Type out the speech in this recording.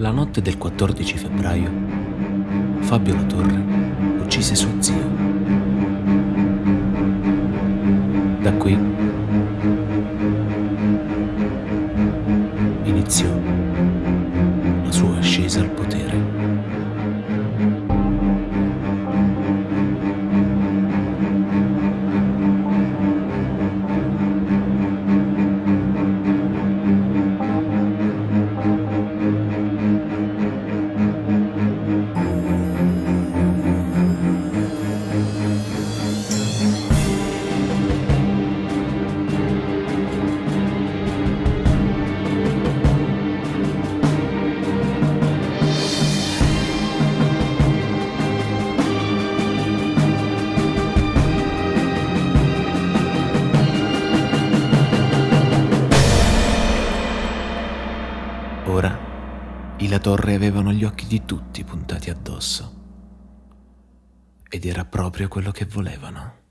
La notte del 14 febbraio, Fabio Latorre uccise suo zio. Da qui iniziò Ora i La Torre avevano gli occhi di tutti puntati addosso. Ed era proprio quello che volevano.